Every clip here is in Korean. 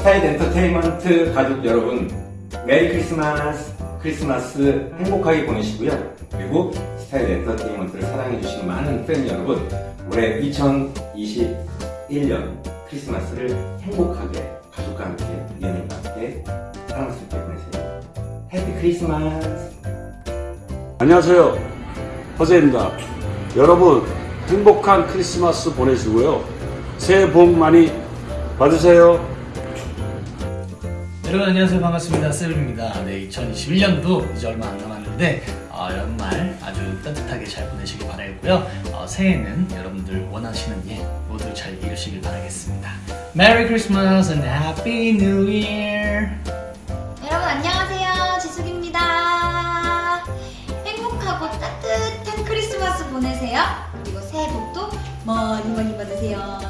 스타일 엔터테인먼트 가족 여러분 메리 크리스마스 크리스마스 행복하게 보내시고요 그리고 스타일 엔터테인먼트를 사랑해주시는 많은 팬 여러분 올해 2021년 크리스마스를 행복하게 가족과 함께 연인과 함께 사랑스럽게 보내세요 Happy Christmas 안녕하세요. 허재입니다. 여러분, 행복한 크리스마스 보내시고요. 새해 복 많이 받으세요. 여러분 안녕하세요. 반갑습니다. 세븐입니다. 네 2021년도 이제 얼마 안 남았는데 어, 연말 아주 따뜻하게 잘 보내시길 바라고요. 어, 새해는 여러분들 원하시는 일 모두 잘 이루시길 바라겠습니다. Merry Christmas and Happy New Year 여러분 안녕하세요. 지숙입니다. 행복하고 따뜻한 크리스마스 보내세요. 그리고 새해 복도 많이 많이 받으세요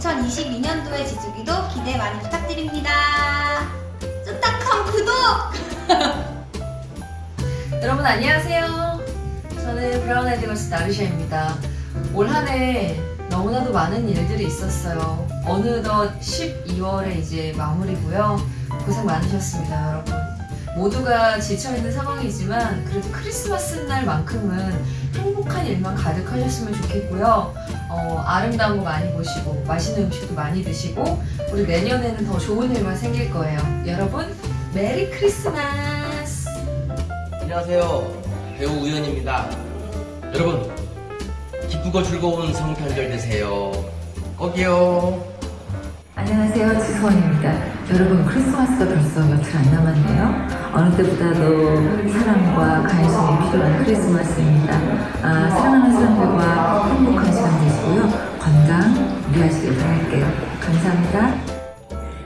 2022년도의 지숙이도 기대 많이 부탁드립니다 쫀득한 구독 여러분 안녕하세요. 저는 브라운 에드걸스 나르샤입니다. 올 한 해 너무나도 많은 일들이 있었어요. 어느덧 12월에 이제 마무리고요. 고생 많으셨습니다, 여러분. 모두가 지쳐있는 상황이지만 그래도 크리스마스 날만큼은 행복한 일만 가득하셨으면 좋겠고요. 어, 아름다운 거 많이 보시고 맛있는 음식도 많이 드시고 우리 내년에는 더 좋은 일만 생길 거예요. 여러분 메리 크리스마스! 안녕하세요. 배우 우현입니다. 여러분, 기쁘고 즐거운 성탄절 되세요. 꼭이요. 안녕하세요. 지수원입니다. 여러분 크리스마스가 벌써 며칠 안 남았네요. 어느 때보다도 사랑과 관심이 필요한 크리스마스입니다. 아, 사랑하는 사람들과 행복한 시간 되시고요. 건강 유의하시길 바랄게요. 감사합니다.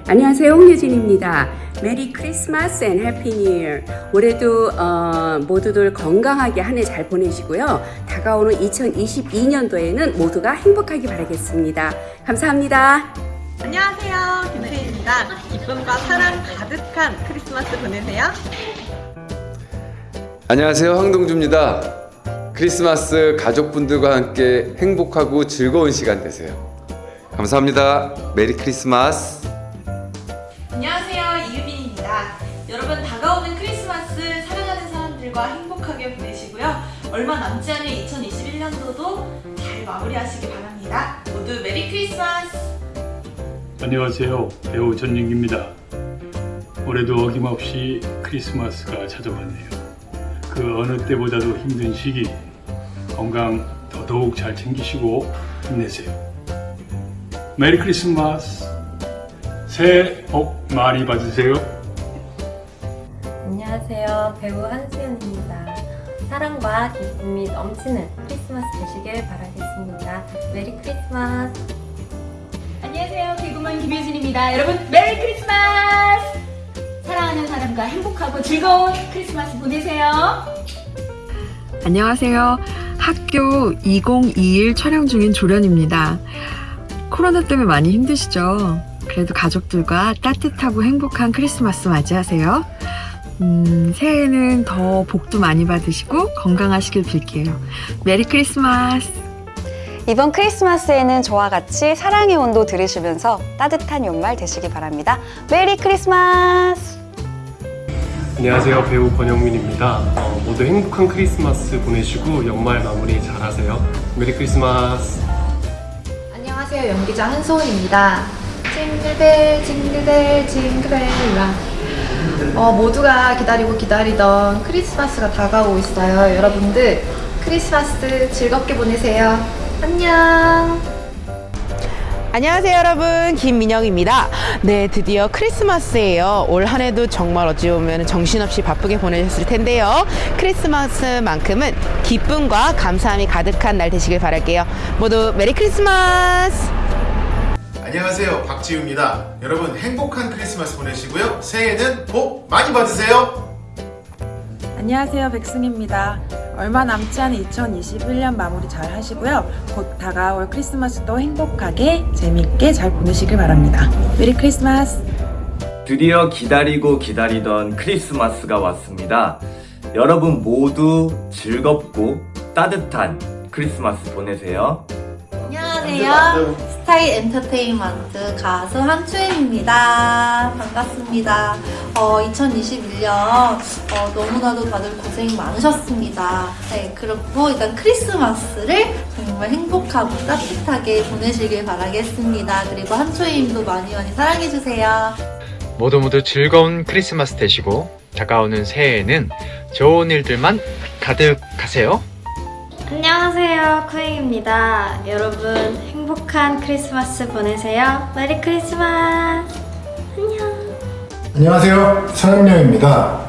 안녕하세요 홍유진입니다 Merry Christmas and Happy New 올해도 어, 모두들 건강하게 한 해 잘 보내시고요 다가오는 2022년도에는 모두가 행복하게 바라겠습니다 감사합니다 안녕하세요. 김세희입니다. 기쁨과 사랑 가득한 크리스마스 보내세요. 안녕하세요. 황동주입니다. 크리스마스 가족분들과 함께 행복하고 즐거운 시간 되세요. 감사합니다. 메리 크리스마스. 안녕하세요. 이유빈입니다. 여러분 다가오는 크리스마스 사랑하는 사람들과 행복하게 보내시고요. 얼마 남지 않은 2021년도도 잘 마무리하시기 바랍니다. 모두 메리 크리스마스 안녕하세요. 배우 전윤기입니다. 올해도 어김없이 크리스마스가 찾아왔네요. 그 어느 때보다도 힘든 시기 건강 더더욱 잘 챙기시고 힘내세요. 메리 크리스마스! 새해 복 많이 받으세요. 안녕하세요. 배우 한수연입니다. 사랑과 기쁨이 넘치는 크리스마스 되시길 바라겠습니다. 메리 크리스마스! 개그맨 김효진입니다. 여러분 메리 크리스마스! 사랑하는 사람과 행복하고 즐거운 크리스마스 보내세요. 안녕하세요. 학교 2021 촬영 중인 조이현입니다. 코로나 때문에 많이 힘드시죠? 그래도 가족들과 따뜻하고 행복한 크리스마스 맞이하세요. 음, 새해에는 더 복도 많이 받으시고 건강하시길 빌게요. 메리 크리스마스! 이번 크리스마스에는 저와 같이 사랑의 온도 들으시면서 따뜻한 연말 되시기 바랍니다. 메리 크리스마스! 안녕하세요. 배우 권영민입니다. 어, 모두 행복한 크리스마스 보내시고 연말 마무리 잘 하세요. 메리 크리스마스! 안녕하세요. 연기자 한소은입니다. 징글벨 징글벨 징글벨라 어, 모두가 기다리고 기다리던 크리스마스가 다가오고 있어요. 여러분들 크리스마스 즐겁게 보내세요 안녕. 안녕하세요 여러분. 김민영입니다. 네 드디어 크리스마스예요. 올 한해도 정말 어찌 보면 정신없이 바쁘게 보내셨을 텐데요. 크리스마스만큼은 기쁨과 감사함이 가득한 날 되시길 바랄게요. 모두 메리 크리스마스! 안녕하세요. 박지우입니다. 여러분 행복한 크리스마스 보내시고요. 새해에는 복 많이 받으세요. 안녕하세요. 백승입니다 얼마 남지 않은 2021년 마무리 잘 하시고요. 곧 다가올 크리스마스도 행복하게 재밌게 잘 보내시길 바랍니다. 메리 크리스마스! 드디어 기다리고 기다리던 크리스마스가 왔습니다. 여러분 모두 즐겁고 따뜻한 크리스마스 보내세요. 안녕하세요 스타일 엔터테인먼트 가수 한추임입니다. 반갑습니다. 어, 2021년 어, 너무나도 다들 고생 많으셨습니다. 네, 그렇고 일단 크리스마스를 정말 행복하고 따뜻하게 보내시길 바라겠습니다. 그리고 한추임도 많이 많이 사랑해주세요. 모두 모두 즐거운 크리스마스 되시고 다가오는 새해에는 좋은 일들만 가득하세요. 안녕하세요, 쿠잉입니다. 여러분 행복한 크리스마스 보내세요. 메리 크리스마스! 안녕하세요. 서현명입니다.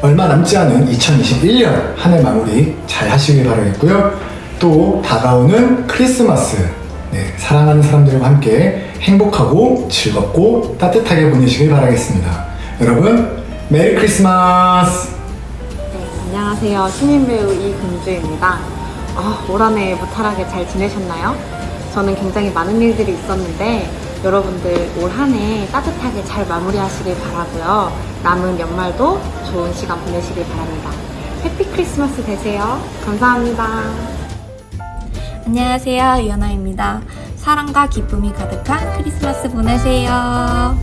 얼마 남지 않은 2021년 한 해 마무리 잘 하시길 바라겠고요. 또 다가오는 크리스마스, 네, 사랑하는 사람들과 함께 행복하고 즐겁고 따뜻하게 보내시길 바라겠습니다. 여러분, 메리 크리스마스! 안녕하세요. 신인 배우 이금주입니다. 아, 올 한해 무탈하게 잘 지내셨나요? 저는 굉장히 많은 일들이 있었는데 여러분들 올 한 해 따뜻하게 잘 마무리하시길 바라고요. 남은 연말도 좋은 시간 보내시길 바랍니다. 해피 크리스마스 되세요. 감사합니다. 안녕하세요. 유연아입니다. 사랑과 기쁨이 가득한 크리스마스 보내세요.